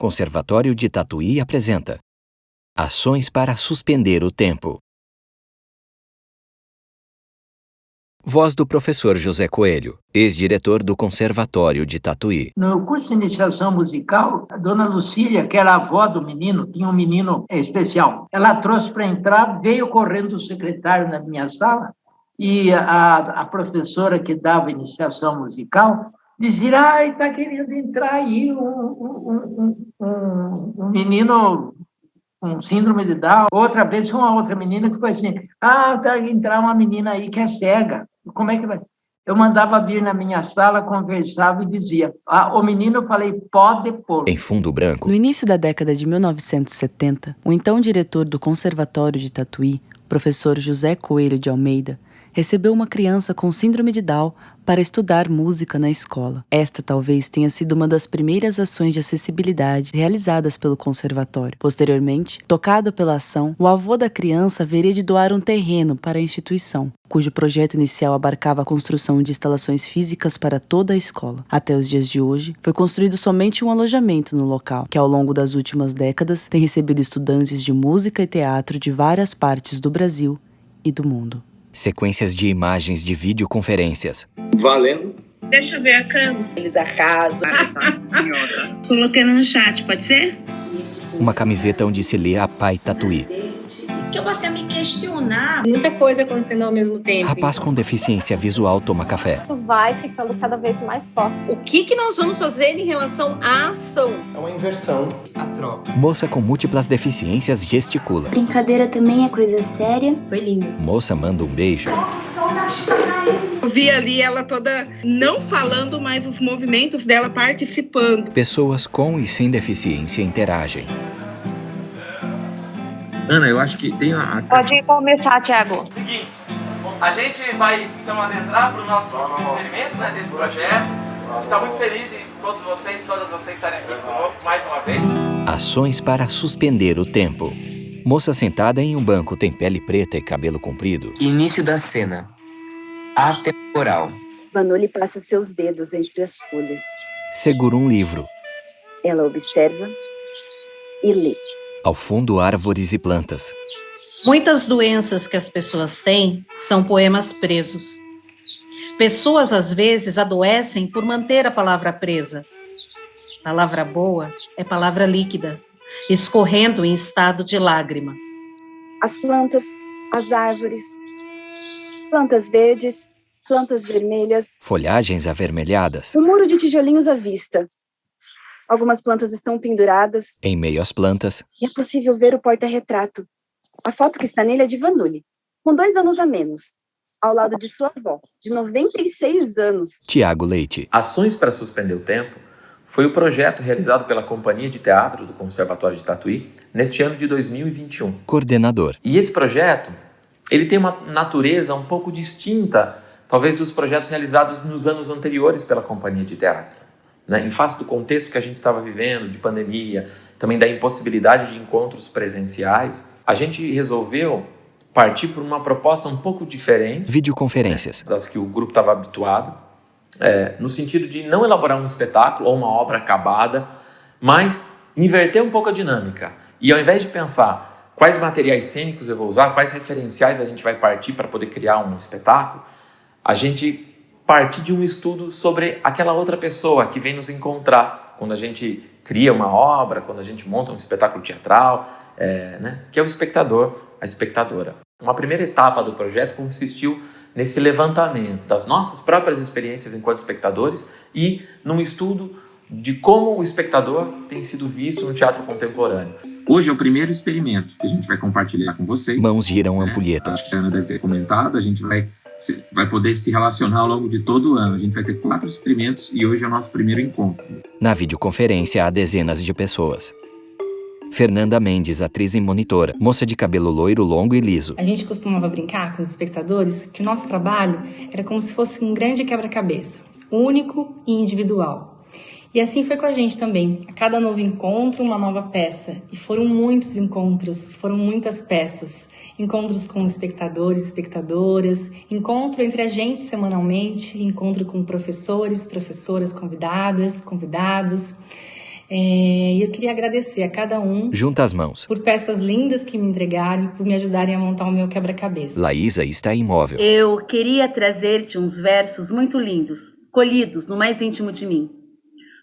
Conservatório de Tatuí apresenta Ações para suspender o tempo. Voz do professor José Coelho, ex-diretor do Conservatório de Tatuí. No curso de iniciação musical, a dona Lucília, que era a avó do menino, tinha um menino especial. Ela trouxe para entrar, veio correndo o secretário na minha sala e a, a professora que dava iniciação musical dizia, ai, está querendo entrar aí um, um, um, um, menino com síndrome de Down. Outra vez, uma outra menina que foi assim, ah, está entrar uma menina aí que é cega. Como é que vai? Eu mandava vir na minha sala, conversava e dizia, ah, o menino, eu falei, pode pôr. Em fundo branco. No início da década de 1970, o então diretor do Conservatório de Tatuí, professor José Coelho de Almeida, recebeu uma criança com síndrome de Down para estudar música na escola. Esta talvez tenha sido uma das primeiras ações de acessibilidade realizadas pelo conservatório. Posteriormente, tocado pela ação, o avô da criança haveria de doar um terreno para a instituição, cujo projeto inicial abarcava a construção de instalações físicas para toda a escola. Até os dias de hoje, foi construído somente um alojamento no local, que ao longo das últimas décadas tem recebido estudantes de música e teatro de várias partes do Brasil e do mundo. Sequências de imagens de videoconferências. Valendo. Deixa eu ver a câmera. Eles arrasam. Colocando no chat, pode ser? Uma camiseta onde se lê a Pai Tatuí. Que eu passei a me questionar. Muita coisa acontecendo ao mesmo tempo. Rapaz com deficiência visual toma café. Isso vai ficando cada vez mais forte. O que, que nós vamos fazer em relação à ação? É uma inversão. A troca. Moça com múltiplas deficiências gesticula. Brincadeira também é coisa séria. Foi lindo. Moça manda um beijo. Eu vi ali ela toda não falando, mas os movimentos dela participando. Pessoas com e sem deficiência interagem. Ana, eu acho que tem a. Pode começar, Thiago. Seguinte, a gente vai então adentrar para o nosso último experimento né, desse projeto. Está muito feliz de todos vocês e todas vocês estarem aqui conosco mais uma vez. Ações para suspender o tempo. Moça sentada em um banco tem pele preta e cabelo comprido. Início da cena. Atemporal. Vanoli passa seus dedos entre as folhas. Segura um livro. Ela observa e lê. Ao fundo, árvores e plantas. Muitas doenças que as pessoas têm são poemas presos. Pessoas, às vezes, adoecem por manter a palavra presa. Palavra boa é palavra líquida, escorrendo em estado de lágrima. As plantas, as árvores, plantas verdes, plantas vermelhas. Folhagens avermelhadas. Um muro de tijolinhos à vista. Algumas plantas estão penduradas. Em meio às plantas. E é possível ver o porta-retrato. A foto que está nele é de Vanulli, com dois anos a menos, ao lado de sua avó, de 96 anos. Tiago Leite. Ações para Suspender o Tempo foi o projeto realizado pela Companhia de Teatro do Conservatório de Tatuí neste ano de 2021. Coordenador. E esse projeto, ele tem uma natureza um pouco distinta, talvez dos projetos realizados nos anos anteriores pela Companhia de Teatro né, em face do contexto que a gente estava vivendo, de pandemia, também da impossibilidade de encontros presenciais, a gente resolveu partir por uma proposta um pouco diferente. Videoconferências. Das que o grupo estava habituado, é, no sentido de não elaborar um espetáculo ou uma obra acabada, mas inverter um pouco a dinâmica. E ao invés de pensar quais materiais cênicos eu vou usar, quais referenciais a gente vai partir para poder criar um espetáculo, a gente partir de um estudo sobre aquela outra pessoa que vem nos encontrar quando a gente cria uma obra, quando a gente monta um espetáculo teatral, é, né, que é o espectador, a espectadora. Uma primeira etapa do projeto consistiu nesse levantamento das nossas próprias experiências enquanto espectadores e num estudo de como o espectador tem sido visto no teatro contemporâneo. Hoje é o primeiro experimento que a gente vai compartilhar com vocês. Mãos giram ampulheta. Acho que a Ana deve ter comentado, a gente vai vai poder se relacionar ao longo de todo o ano. A gente vai ter quatro experimentos e hoje é o nosso primeiro encontro. Na videoconferência há dezenas de pessoas. Fernanda Mendes, atriz e monitora, moça de cabelo loiro, longo e liso. A gente costumava brincar com os espectadores que o nosso trabalho era como se fosse um grande quebra-cabeça, único e individual. E assim foi com a gente também. A cada novo encontro, uma nova peça. E foram muitos encontros, foram muitas peças. Encontros com espectadores, espectadoras, encontro entre a gente semanalmente, encontro com professores, professoras convidadas, convidados. É, e eu queria agradecer a cada um. Junta as mãos. Por peças lindas que me entregaram, por me ajudarem a montar o meu quebra-cabeça. Laísa está imóvel. Eu queria trazer-te uns versos muito lindos, colhidos no mais íntimo de mim.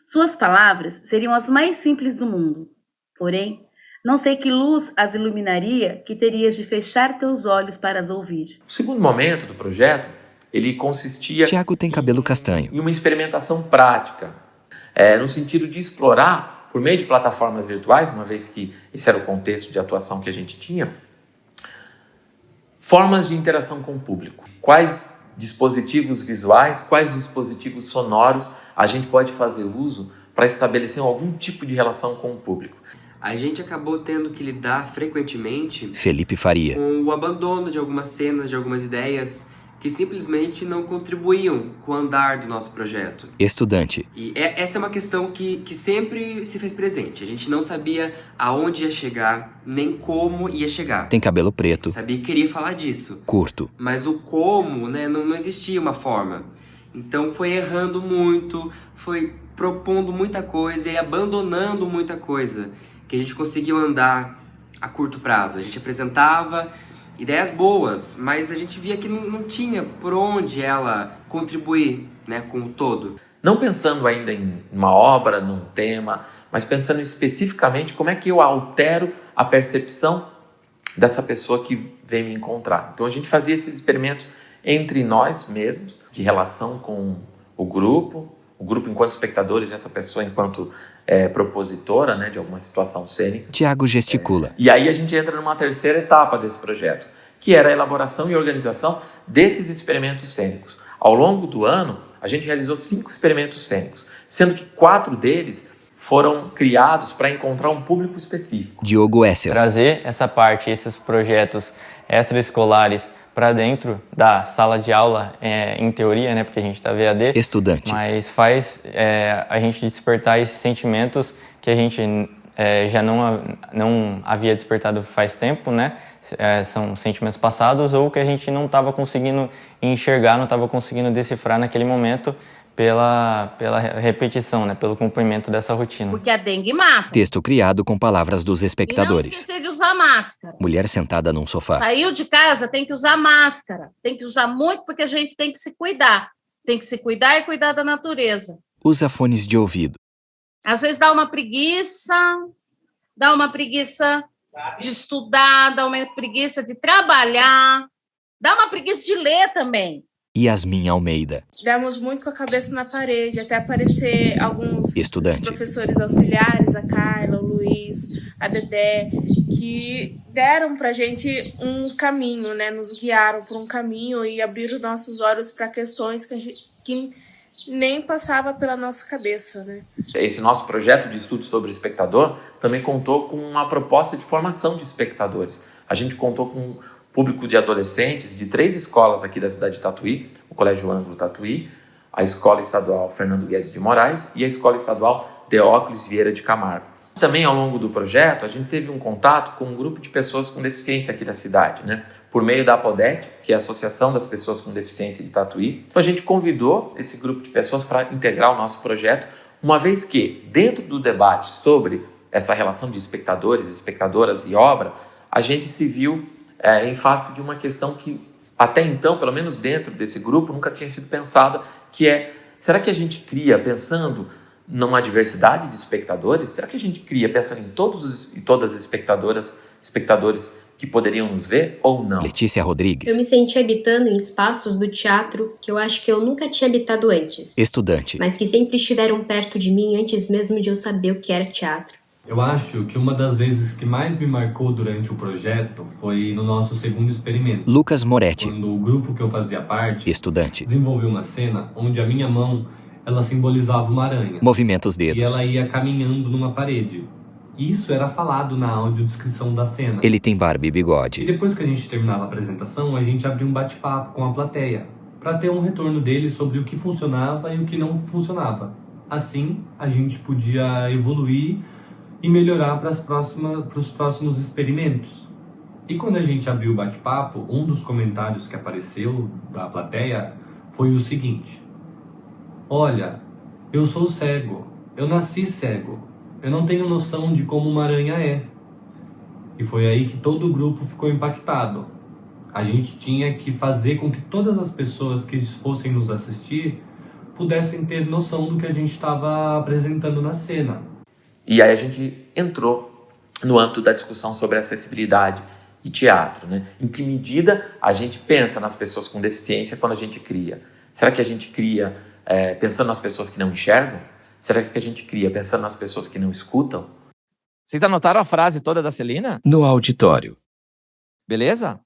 Suas palavras seriam as mais simples do mundo. Porém, não sei que luz as iluminaria que terias de fechar teus olhos para as ouvir. O segundo momento do projeto, ele consistia... Tiago tem cabelo castanho. Em uma experimentação prática, é, no sentido de explorar, por meio de plataformas virtuais, uma vez que esse era o contexto de atuação que a gente tinha, formas de interação com o público. Quais dispositivos visuais, quais dispositivos sonoros a gente pode fazer uso para estabelecer algum tipo de relação com o público a gente acabou tendo que lidar frequentemente Felipe Faria com o abandono de algumas cenas, de algumas ideias que simplesmente não contribuíam com o andar do nosso projeto. Estudante. E é, essa é uma questão que, que sempre se fez presente. A gente não sabia aonde ia chegar, nem como ia chegar. Tem cabelo preto. Sabia que queria falar disso. Curto. Mas o como, né, não, não existia uma forma. Então foi errando muito, foi propondo muita coisa e abandonando muita coisa que a gente conseguiu andar a curto prazo. A gente apresentava ideias boas, mas a gente via que não, não tinha por onde ela contribuir né, com o todo. Não pensando ainda em uma obra, num tema, mas pensando especificamente como é que eu altero a percepção dessa pessoa que vem me encontrar. Então a gente fazia esses experimentos entre nós mesmos, de relação com o grupo, o grupo enquanto espectadores, essa pessoa enquanto é, propositora né, de alguma situação cênica. Tiago gesticula. É, e aí a gente entra numa terceira etapa desse projeto, que era a elaboração e organização desses experimentos cênicos. Ao longo do ano, a gente realizou cinco experimentos cênicos, sendo que quatro deles foram criados para encontrar um público específico. Diogo Esser. Trazer essa parte, esses projetos extraescolares para dentro da sala de aula, é, em teoria, né, porque a gente está VAD. Estudante. Mas faz é, a gente despertar esses sentimentos que a gente é, já não, não havia despertado faz tempo, né? É, são sentimentos passados ou que a gente não estava conseguindo enxergar, não estava conseguindo decifrar naquele momento pela, pela repetição, né, pelo cumprimento dessa rotina. Porque a dengue mata. Texto criado com palavras dos espectadores. E não esquecer de usar máscara. Mulher sentada num sofá. Saiu de casa, tem que usar máscara. Tem que usar muito porque a gente tem que se cuidar. Tem que se cuidar e cuidar da natureza. Usa fones de ouvido. Às vezes dá uma preguiça, dá uma preguiça de estudar, dá uma preguiça de trabalhar, dá uma preguiça de ler também. Yasmin Almeida. Demos muito com a cabeça na parede, até aparecer alguns Estudante. professores auxiliares, a Carla, o Luiz, a Dedé, que deram pra gente um caminho, né? Nos guiaram por um caminho e abriram nossos olhos para questões que, gente, que nem passava pela nossa cabeça, né? Esse nosso projeto de estudo sobre o espectador também contou com uma proposta de formação de espectadores. A gente contou com público de adolescentes de três escolas aqui da cidade de Tatuí, o Colégio Ângulo Tatuí, a Escola Estadual Fernando Guedes de Moraes e a Escola Estadual Deóclis Vieira de Camargo. Também ao longo do projeto, a gente teve um contato com um grupo de pessoas com deficiência aqui da cidade, né? Por meio da APODET, que é a Associação das Pessoas com Deficiência de Tatuí. Então a gente convidou esse grupo de pessoas para integrar o nosso projeto, uma vez que, dentro do debate sobre essa relação de espectadores, espectadoras e obra, a gente se viu é, em face de uma questão que até então, pelo menos dentro desse grupo, nunca tinha sido pensada, que é, será que a gente cria pensando numa diversidade de espectadores? Será que a gente cria pensando em todos os, e todas as espectadoras, espectadores que poderiam nos ver ou não? Letícia Rodrigues. Eu me senti habitando em espaços do teatro que eu acho que eu nunca tinha habitado antes. Estudante. Mas que sempre estiveram perto de mim antes mesmo de eu saber o que era teatro. Eu acho que uma das vezes que mais me marcou durante o projeto foi no nosso segundo experimento. Lucas Moretti. Quando o grupo que eu fazia parte, estudante, desenvolveu uma cena onde a minha mão ela simbolizava uma aranha. Movimenta os dedos. E ela ia caminhando numa parede. Isso era falado na audiodescrição da cena. Ele tem barba e bigode. E depois que a gente terminava a apresentação, a gente abria um bate-papo com a plateia para ter um retorno dele sobre o que funcionava e o que não funcionava. Assim, a gente podia evoluir e melhorar para, as próximas, para os próximos experimentos. E quando a gente abriu o bate-papo, um dos comentários que apareceu da plateia foi o seguinte: Olha, eu sou cego, eu nasci cego, eu não tenho noção de como uma aranha é. E foi aí que todo o grupo ficou impactado. A gente tinha que fazer com que todas as pessoas que fossem nos assistir pudessem ter noção do que a gente estava apresentando na cena. E aí a gente entrou no âmbito da discussão sobre acessibilidade e teatro, né? Em que medida a gente pensa nas pessoas com deficiência quando a gente cria? Será que a gente cria é, pensando nas pessoas que não enxergam? Será que a gente cria pensando nas pessoas que não escutam? Vocês anotaram a frase toda da Celina? No auditório. Beleza?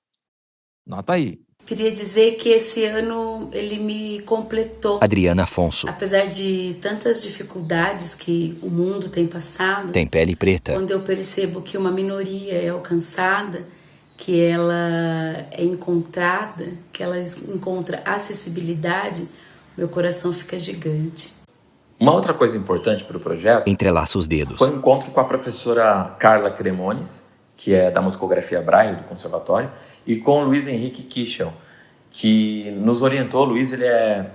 Nota aí. Queria dizer que esse ano ele me completou. Adriana Afonso. Apesar de tantas dificuldades que o mundo tem passado, Tem pele preta. quando eu percebo que uma minoria é alcançada, que ela é encontrada, que ela encontra acessibilidade, meu coração fica gigante. Uma outra coisa importante para o projeto Entrelaça os dedos. foi um encontro com a professora Carla Cremones, que é da musicografia Braille do conservatório, e com o Luiz Henrique Kichel, que nos orientou. O Luiz ele é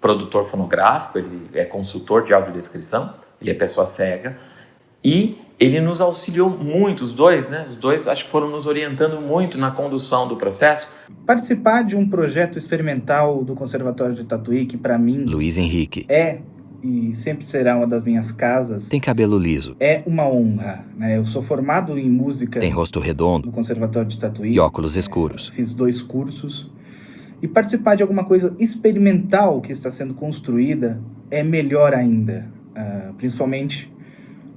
produtor fonográfico, ele é consultor de audiodescrição, ele é pessoa cega, e ele nos auxiliou muito, os dois, né? Os dois acho que foram nos orientando muito na condução do processo. Participar de um projeto experimental do Conservatório de Tatuí, que para mim Luiz Henrique. é e sempre será uma das minhas casas, Tem cabelo liso. é uma honra. Né? Eu sou formado em música Tem rosto redondo no Conservatório de Tatuí. e óculos escuros. Fiz dois cursos. E participar de alguma coisa experimental que está sendo construída é melhor ainda. ah, principalmente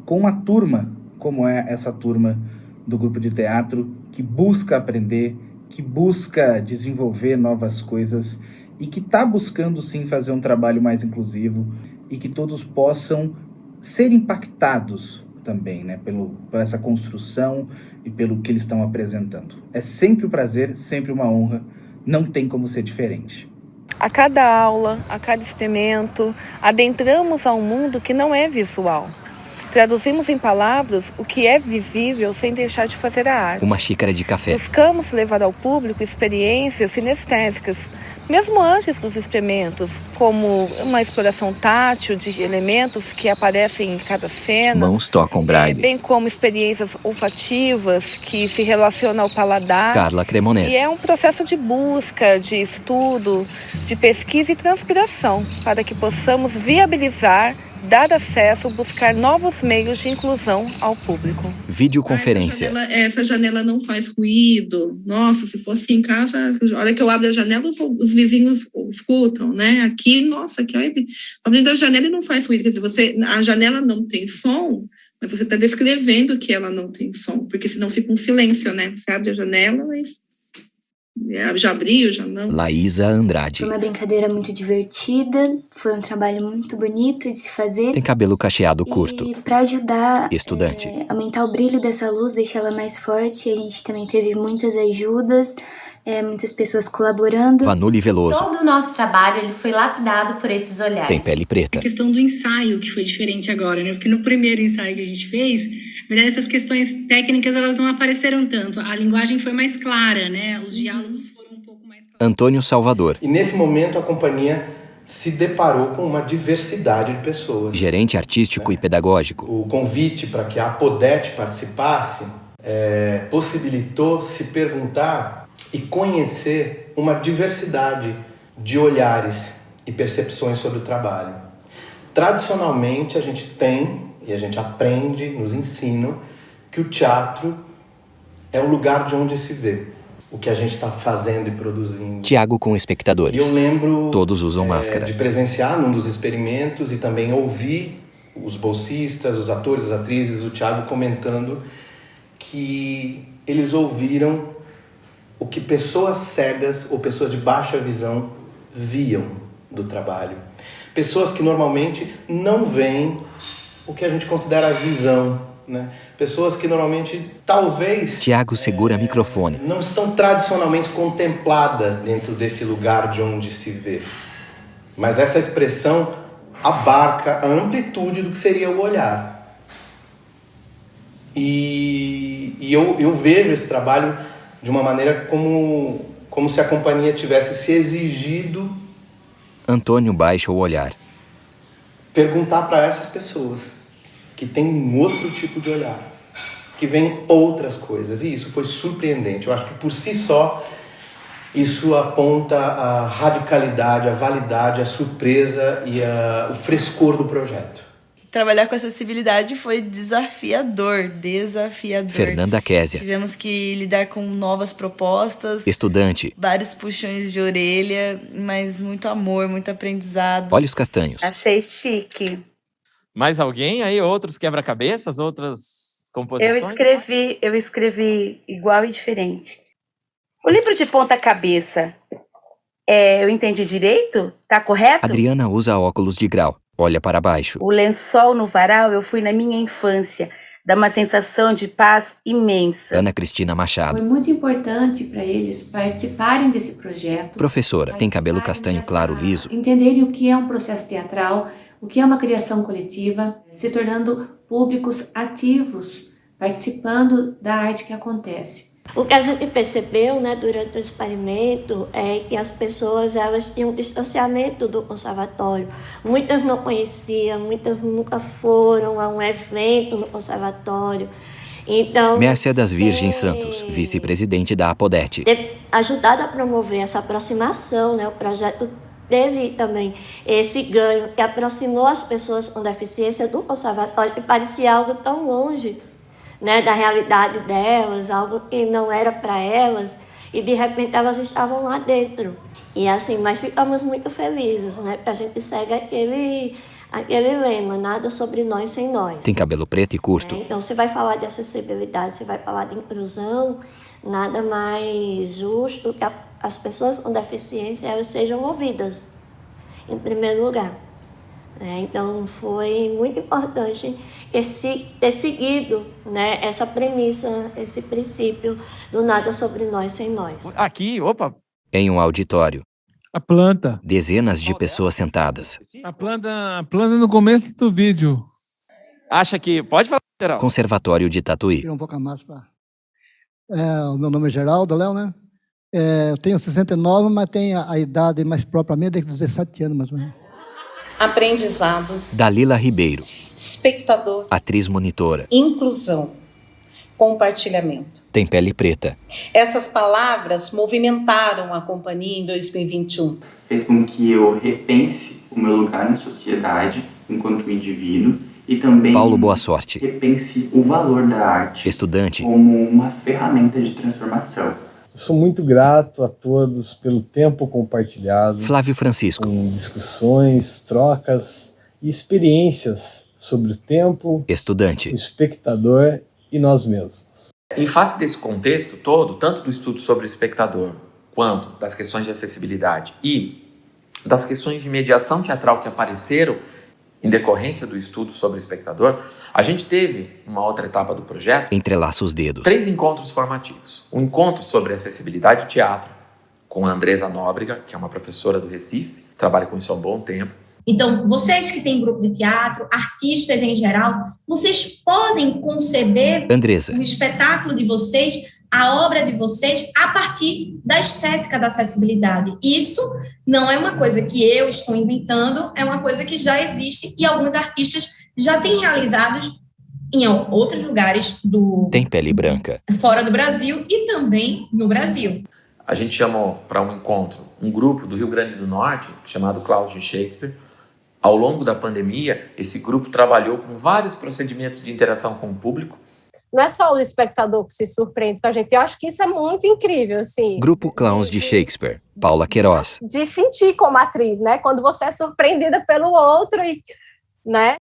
com uma turma como é essa turma do grupo de teatro que busca aprender, que busca desenvolver novas coisas e que está buscando sim fazer um trabalho mais inclusivo e que todos possam ser impactados também, né, pelo, por essa construção e pelo que eles estão apresentando. É sempre um prazer, sempre uma honra, não tem como ser diferente. A cada aula, a cada experimento, adentramos a um mundo que não é visual. Traduzimos em palavras o que é visível sem deixar de fazer a arte. Uma xícara de café. Buscamos levar ao público experiências sinestésicas, mesmo antes dos experimentos, como uma exploração tátil de elementos que aparecem em cada cena, Mãos tocam eh, braille. bem como experiências olfativas que se relacionam ao paladar. Carla Cremonese. E é um processo de busca, de estudo, de pesquisa e transpiração, para que possamos viabilizar, dar acesso, buscar novos meios de inclusão ao público. Videoconferência. Ela- essa janela não faz ruído. Nossa, se fosse em casa, a hora que eu abro a janela, os, os vizinhos escutam, né? Aqui, nossa, aqui, olha, abrindo a janela e não faz ruído. Quer dizer, você, a janela não tem som, mas você está descrevendo que ela não tem som, porque senão fica um silêncio, né? Você abre a janela, mas já- já abriu, já não. Laísa Andrade. Foi uma brincadeira muito divertida, foi um trabalho muito bonito de se fazer. Tem cabelo cacheado curto. E para ajudar Estudante. é, aumentar o brilho dessa luz, deixar ela mais forte, a gente também teve muitas ajudas, é, muitas pessoas colaborando. Vanuli Veloso. Todo o nosso trabalho ele foi lapidado por esses olhares. Tem pele preta. A questão do ensaio que foi diferente agora, né? Porque no primeiro ensaio que a gente fez, na verdade essas questões técnicas elas não apareceram tanto. A linguagem foi mais clara, né? Os diálogos foram um pouco mais Antônio Salvador. E nesse momento a companhia se deparou com uma diversidade de pessoas. Gerente artístico e pedagógico. O convite para que a Apodete participasse é, possibilitou se perguntar e conhecer uma diversidade de olhares e percepções sobre o trabalho. Tradicionalmente, a gente tem e a gente aprende, nos ensinam, que o teatro é o lugar de onde se vê o que a gente está fazendo e produzindo. Tiago com E espectadores. eu lembro Todos usam é, máscara. de presenciar num dos experimentos e também ouvir os bolsistas, os atores, as atrizes, o Thiago comentando que eles ouviram o que pessoas cegas ou pessoas de baixa visão viam do trabalho. Pessoas que normalmente não veem o que a gente considera a visão, né? Pessoas que normalmente talvez Tiago segura microfone. não estão tradicionalmente contempladas dentro desse lugar de onde se vê. Mas essa expressão abarca a amplitude do que seria o olhar. E, e eu, eu vejo esse trabalho de uma maneira como, como se a companhia tivesse se exigido Antônio baixa o olhar. perguntar para essas pessoas que tem um outro tipo de olhar, que vem outras coisas. E isso foi surpreendente. Eu acho que por si só isso aponta a radicalidade, a validade, a surpresa e a, o frescor do projeto. Trabalhar com acessibilidade foi desafiador, desafiador. Fernanda Késia. Tivemos que lidar com novas propostas. Estudante. Vários puxões de orelha, mas muito amor, muito aprendizado. Olhos castanhos. Achei chique. Mais alguém aí? Outros quebra-cabeças? Outras composições? Eu escrevi, eu escrevi igual e diferente. O livro de ponta cabeça, é, eu entendi direito? Tá correto? Adriana usa óculos de grau. Olha para baixo. O lençol no varal eu fui na minha infância. Dá uma sensação de paz imensa. Ana Cristina Machado. Foi muito importante para eles participarem desse projeto. Professora, tem cabelo castanho claro liso. Entenderem o que é um processo teatral, o que é uma criação coletiva, se tornando públicos ativos, participando da arte que acontece. O que a gente percebeu né, durante o experimento é que as pessoas elas tinham um distanciamento do conservatório. Muitas não conheciam, muitas nunca foram a um evento no conservatório. Então, Mércia das Virgens Santos, vice-presidente da Apodete. Ter ajudado a promover essa aproximação, né, o projeto teve também esse ganho que aproximou as pessoas com deficiência do conservatório, que parecia algo tão longe né, da realidade delas, algo que não era para elas, e de repente elas estavam lá dentro. E assim, mas ficamos muito felizes, né, porque a gente segue aquele, aquele lema, nada sobre nós sem nós. Tem cabelo preto e curto. É, então, você vai falar de acessibilidade, você vai falar de inclusão, nada mais justo que a, as pessoas com deficiência elas sejam ouvidas, em primeiro lugar. É, então foi muito importante esse, ter seguido né, essa premissa, esse princípio do nada sobre nós sem nós. Aqui, opa! Em um auditório. A planta. Dezenas de pessoas sentadas. A planta, a planta no começo do vídeo. Acha que. Pode falar, Geraldo. Conservatório de Tatuí. Um pouco mais pra... é, o meu nome é Geraldo, Léo, né? É, eu tenho 69, mas tenho a, a idade mais própria minha desde 17 anos, mais ou menos aprendizado, Dalila Ribeiro, espectador, atriz monitora, inclusão, compartilhamento. Tem pele preta. Essas palavras movimentaram a companhia em 2021. Fez com que eu repense o meu lugar na sociedade enquanto indivíduo e também Paulo Boa Sorte, repense o valor da arte estudante, como uma ferramenta de transformação. Sou muito grato a todos pelo tempo compartilhado. Flávio Francisco. Com discussões, trocas e experiências sobre o tempo, estudante, o espectador e nós mesmos. Em face desse contexto todo, tanto do estudo sobre o espectador, quanto das questões de acessibilidade e das questões de mediação teatral que apareceram em decorrência do estudo sobre o espectador, a gente teve uma outra etapa do projeto. Entrelaça os dedos. Três encontros formativos. Um encontro sobre acessibilidade de teatro, com a Andresa Nóbrega, que é uma professora do Recife, trabalha com isso há um bom tempo. Então, vocês que têm grupo de teatro, artistas em geral, vocês podem conceber Andresa. o espetáculo de vocês a obra de vocês a partir da estética da acessibilidade. Isso não é uma coisa que eu estou inventando, é uma coisa que já existe e alguns artistas já têm realizados em outros lugares do Tem pele branca. fora do Brasil e também no Brasil. A gente chamou para um encontro um grupo do Rio Grande do Norte chamado Cláudio Shakespeare. Ao longo da pandemia, esse grupo trabalhou com vários procedimentos de interação com o público não é só o espectador que se surpreende com a gente. Eu acho que isso é muito incrível, assim. Grupo Clowns de Shakespeare, Paula Queiroz. De sentir como atriz, né? Quando você é surpreendida pelo outro e, né?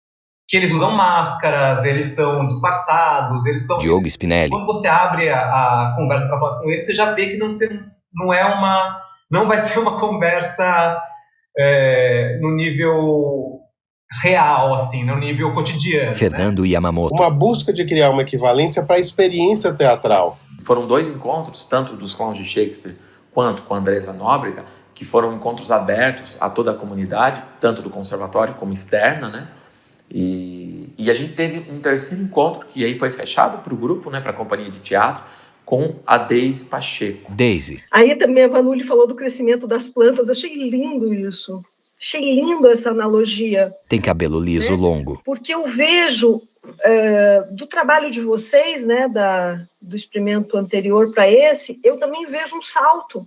Que eles usam máscaras, eles estão disfarçados, eles estão. Diogo Spinelli. Quando você abre a, a conversa para falar com eles, você já vê que não, não é uma, não vai ser uma conversa é, no nível real, assim, no nível cotidiano. Fernando né? Yamamoto. Uma busca de criar uma equivalência para a experiência teatral. Foram dois encontros, tanto dos clowns de Shakespeare quanto com a Andresa Nóbrega, que foram encontros abertos a toda a comunidade, tanto do conservatório como externa, né? E, e a gente teve um terceiro encontro, que aí foi fechado para o grupo, né, para a companhia de teatro, com a Daisy Pacheco. Daisy. Aí também a Vanulli falou do crescimento das plantas, achei lindo isso. Achei lindo essa analogia. Tem cabelo liso né? longo. Porque eu vejo é, do trabalho de vocês, né, da, do experimento anterior para esse, eu também vejo um salto.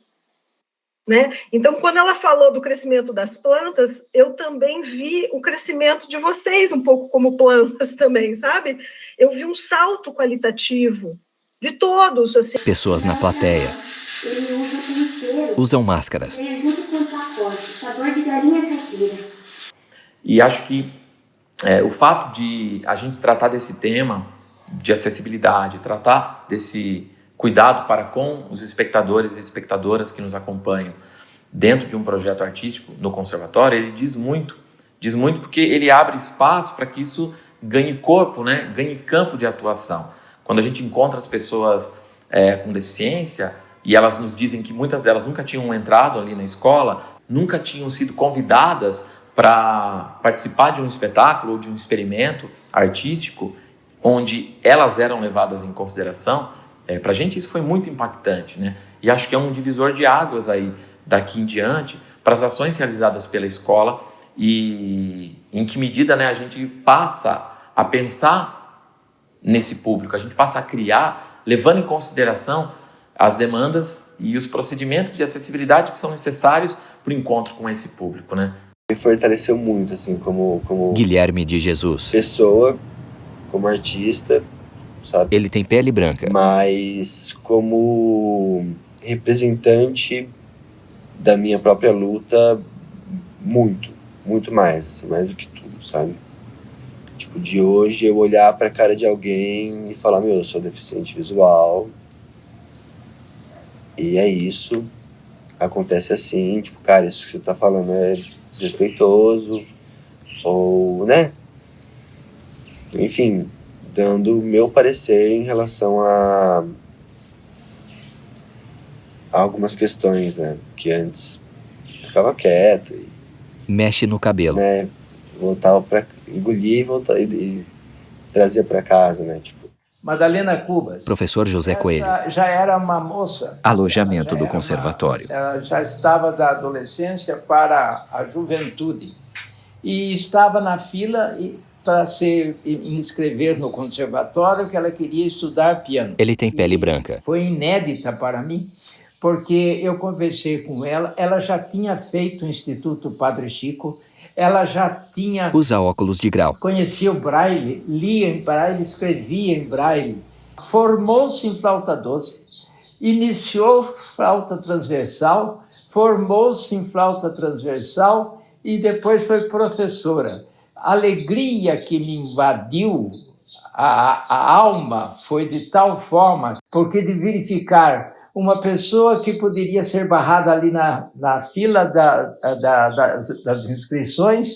Né? Então, quando ela falou do crescimento das plantas, eu também vi o crescimento de vocês, um pouco como plantas também, sabe? Eu vi um salto qualitativo de todos. Assim. Pessoas na plateia usam máscaras. É. E acho que é, o fato de a gente tratar desse tema de acessibilidade, tratar desse cuidado para com os espectadores e espectadoras que nos acompanham dentro de um projeto artístico no conservatório, ele diz muito, diz muito porque ele abre espaço para que isso ganhe corpo, né? ganhe campo de atuação. Quando a gente encontra as pessoas é, com deficiência e elas nos dizem que muitas delas nunca tinham entrado ali na escola, nunca tinham sido convidadas para participar de um espetáculo ou de um experimento artístico onde elas eram levadas em consideração, é, para a gente isso foi muito impactante, né? E acho que é um divisor de águas aí daqui em diante para as ações realizadas pela escola e em que medida né, a gente passa a pensar nesse público, a gente passa a criar, levando em consideração as demandas e os procedimentos de acessibilidade que são necessários para o encontro com esse público, né? Me fortaleceu muito, assim, como, como Guilherme de Jesus. pessoa, como artista, sabe? Ele tem pele branca. Mas como representante da minha própria luta, muito, muito mais, assim, mais do que tudo, sabe? Tipo, de hoje eu olhar pra cara de alguém e falar, meu, eu sou deficiente visual. E é isso. Acontece assim, tipo, cara, isso que você tá falando é desrespeitoso. Ou, né? Enfim, dando o meu parecer em relação a, a algumas questões, né? Que antes ficava quieto e Mexe no cabelo. né, voltava para engolir e, voltava, e, e trazia para casa, né? Tipo, Madalena Cubas. Professor José Coelho. Já, já era uma moça. Alojamento do conservatório. Ela já estava da adolescência para a juventude e estava na fila e- para se inscrever no conservatório que ela queria estudar piano. Ele tem pele branca. Foi inédita para mim, porque eu conversei com ela, ela já tinha feito o Instituto Padre Chico, ela já tinha Usa óculos de grau. conhecia o braille, lia em braille, escrevia em braille, formou-se em flauta doce, iniciou flauta transversal, formou-se em flauta transversal e depois foi professora. A alegria que me invadiu a, a alma foi de tal forma, porque de verificar uma pessoa que poderia ser barrada ali na, na fila da, da- das, das inscrições,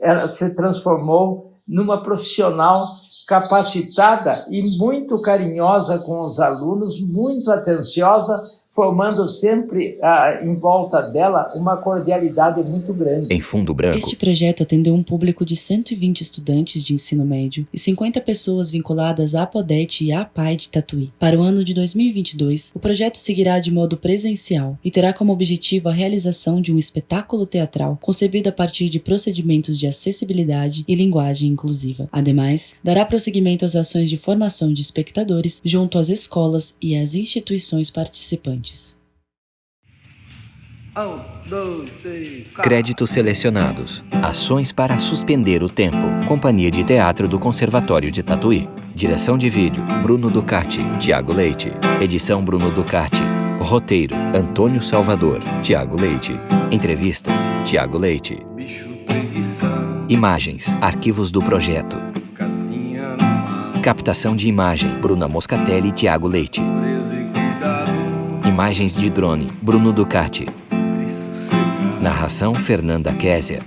ela se transformou numa profissional capacitada e muito carinhosa com os alunos, muito atenciosa, formando sempre ah, em volta dela uma cordialidade muito grande. Em fundo branco. Este projeto atendeu um público de 120 estudantes de ensino médio e 50 pessoas vinculadas à Apodete e à APAI de Tatuí. Para o ano de 2022, o projeto seguirá de modo presencial e terá como objetivo a realização de um espetáculo teatral concebido a partir de procedimentos de acessibilidade e linguagem inclusiva. Ademais, dará prosseguimento às ações de formação de espectadores junto às escolas e às instituições participantes. Um, dois, três. Créditos selecionados. Ações para suspender o tempo. Companhia de Teatro do Conservatório de Tatuí. Direção de vídeo: Bruno Ducati, Tiago Leite. Edição: Bruno Ducati. Roteiro: Antônio Salvador, Tiago Leite. Entrevistas: Tiago Leite. Imagens: Arquivos do projeto. Captação de imagem: Bruna Moscatelli e Tiago Leite. Imagens de drone: Bruno Ducati. Narração: Fernanda Késia.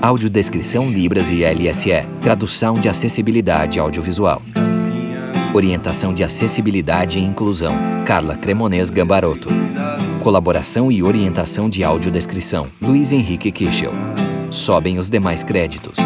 Audiodescrição Libras e LSE. Tradução de acessibilidade audiovisual. Orientação de acessibilidade e inclusão. Carla Cremonês Gambaroto. Colaboração e orientação de audiodescrição. Luiz Henrique Kischel. Sobem os demais créditos.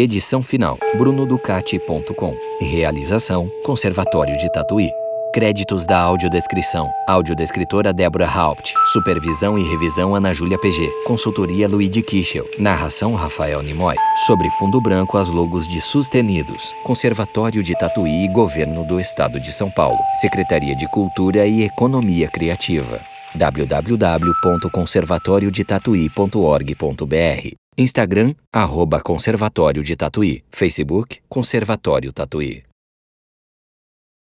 Edição final, brunoducati.com. Realização, Conservatório de Tatuí. Créditos da audiodescrição. Audiodescritora Débora Haupt. Supervisão e revisão Ana Júlia PG. Consultoria Luigi Kischel. Narração Rafael Nimoy. Sobre fundo branco as logos de Sustenidos. Conservatório de Tatuí e Governo do Estado de São Paulo. Secretaria de Cultura e Economia Criativa www.conservatoriodetatuí.org.br Instagram, arroba Conservatório de Tatuí. Facebook, Conservatório Tatuí.